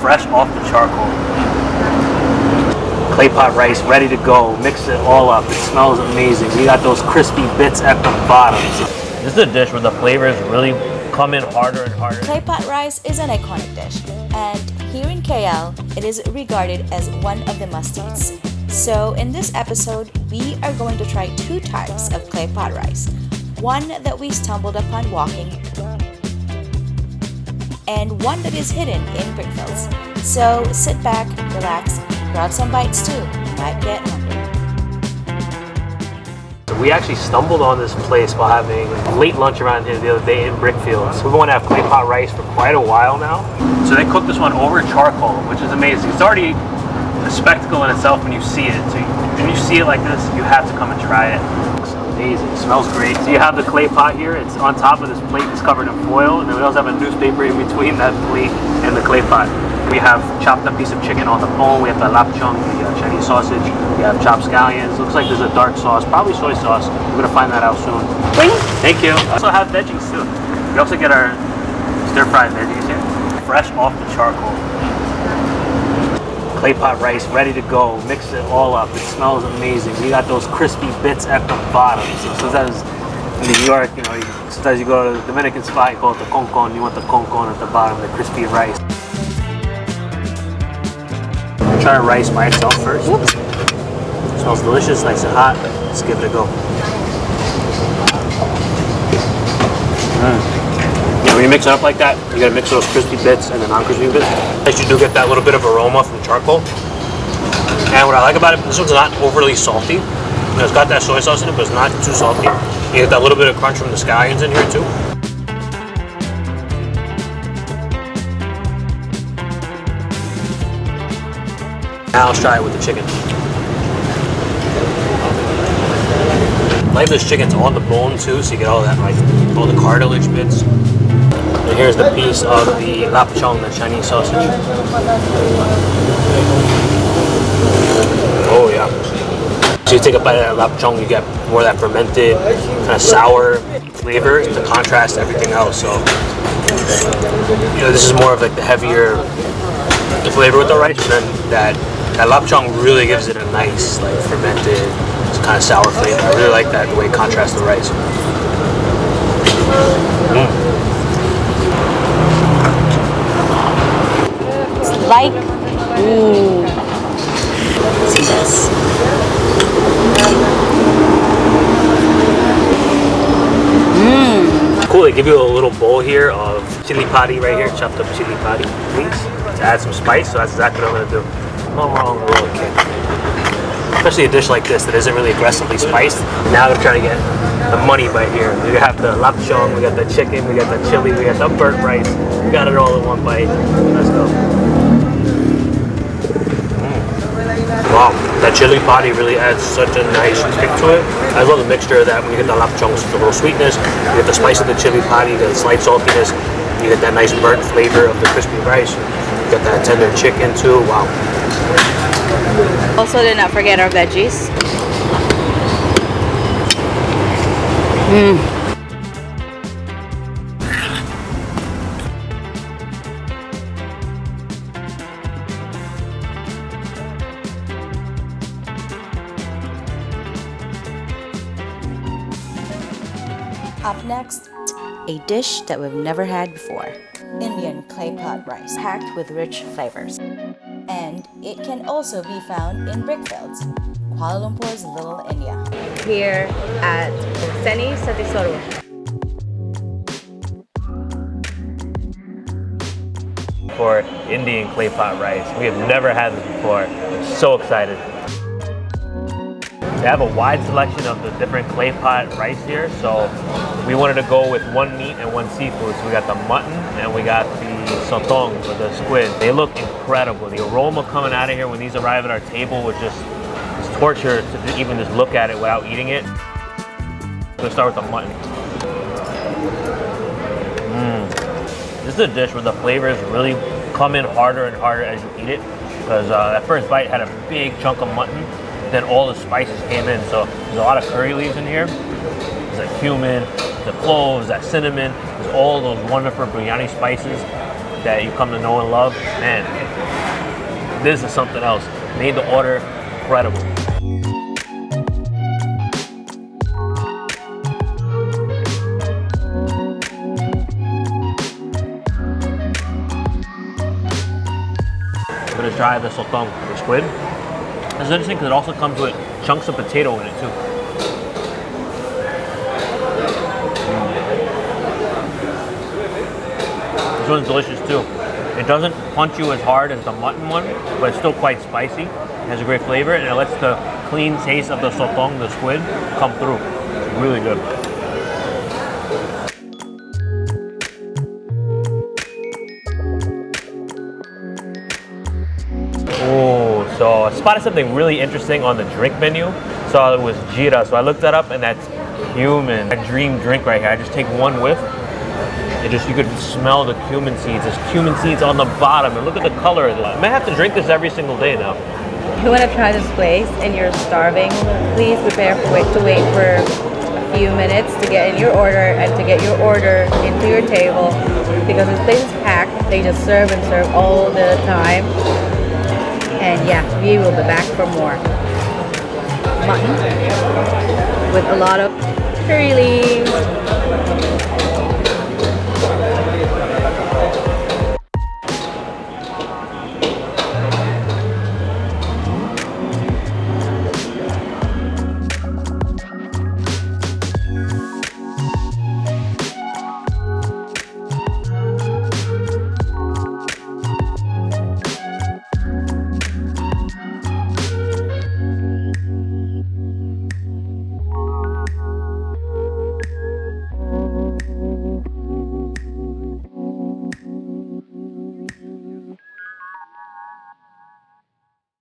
fresh off the charcoal. Clay pot rice ready to go. Mix it all up. It smells amazing. We got those crispy bits at the bottom. This is a dish where the flavors really come in harder and harder. Clay pot rice is an iconic dish, and here in KL, it is regarded as one of the must-eats. So in this episode, we are going to try two types of clay pot rice. One that we stumbled upon walking, and one that is hidden in brickfields. So sit back, relax, grab some bites too. You might get hungry. We actually stumbled on this place while having late lunch around here the other day in Brickfields. We've been to have clay pot rice for quite a while now. So they cooked this one over charcoal, which is amazing. It's already a spectacle in itself when you see it. So when you see it like this, you have to come and try it. It's amazing. It smells great. So you have the clay pot here. It's on top of this plate that's covered in foil. And then we also have a newspaper in between that plate and the clay pot. We have chopped up piece of chicken on the bone. We have the lapchung, the uh, Chinese sausage. We have chopped scallions. Looks like there's a dark sauce, probably soy sauce. We're gonna find that out soon. Thank you. We also have veggies too. We also get our stir-fried veggies here, fresh off the charcoal. Clay pot rice ready to go. Mix it all up. It smells amazing. We got those crispy bits at the bottom. So sometimes in New York, you know, you, sometimes you go to the Dominican spot, you call it the concon. You want the concon at the bottom, the crispy rice. Try to rice by itself first. Smells delicious, nice and hot. Let's give it a go. Yeah, when you mix it up like that, you gotta mix those crispy bits and the non-crispy bits. At you do get that little bit of aroma from charcoal. And what I like about it, this one's not overly salty. It's got that soy sauce in it, but it's not too salty. You get that little bit of crunch from the scallions in here too. Now let's try it with the chicken. I like this chicken's on the bone too, so you get all that like all the cartilage bits. And here's the piece of the lapchung, the Chinese sausage. Oh yeah. So you take a bite of that lapchung, you get more of that fermented, kind of sour flavor to contrast everything else. So you know, this is more of like the heavier the flavor with the rice, and then that that lapchung really gives it a nice like fermented, kind of sour flavor. I really like that the way it contrasts the rice. Mm. Like, ooh. See this. Mm. Cool, they give you a little bowl here of chili padi right here, chopped up chili padi leaves to add some spice, so that's exactly what I'm gonna do. No wrong. Especially a dish like this that isn't really aggressively spiced. Now I'm trying to get the money bite here. We have the lapchung, we got the chicken, we got the chili, we got the burnt rice. We got it all in one bite. Let's go. That chili padi really adds such a nice kick to it. I love the mixture of that when you get the lapchung, with the little sweetness, you get the spice of the chili padi, the slight saltiness, you get that nice burnt flavor of the crispy rice, you get that tender chicken too, wow. Also, did not forget our veggies. Mm. Up next, a dish that we've never had before. Indian clay pot rice packed with rich flavors. And it can also be found in brickfields, Kuala Lumpur's Little India. Here at Seni Satisoro. For Indian clay pot rice. We have never had this before. I'm so excited. They have a wide selection of the different clay pot rice here, so we wanted to go with one meat and one seafood. So we got the mutton and we got the sotong, or the squid. They look incredible. The aroma coming out of here when these arrive at our table was just it's torture to even just look at it without eating it. Let's start with the mutton. Mm. This is a dish where the flavors really come in harder and harder as you eat it because uh, that first bite had a big chunk of mutton then all the spices came in. So there's a lot of curry leaves in here. There's that cumin, the cloves, that cinnamon. There's all those wonderful biryani spices that you come to know and love. Man, This is something else. Made the order incredible. I'm gonna try the sotong, the squid. It's interesting because it also comes with chunks of potato in it too. Mm. This one's delicious too. It doesn't punch you as hard as the mutton one, but it's still quite spicy. It has a great flavor and it lets the clean taste of the sotong, the squid, come through. It's really good. I spotted something really interesting on the drink menu. So it was jira, so I looked that up and that's cumin. A dream drink right here. I just take one whiff. It just, you could smell the cumin seeds. There's cumin seeds on the bottom and look at the color of it. I may have to drink this every single day now. If you want to try this place and you're starving, please prepare for to wait for a few minutes to get in your order and to get your order into your table because this place is packed. They just serve and serve all the time. And yeah, we will be back for more. Mutton with a lot of curry leaves,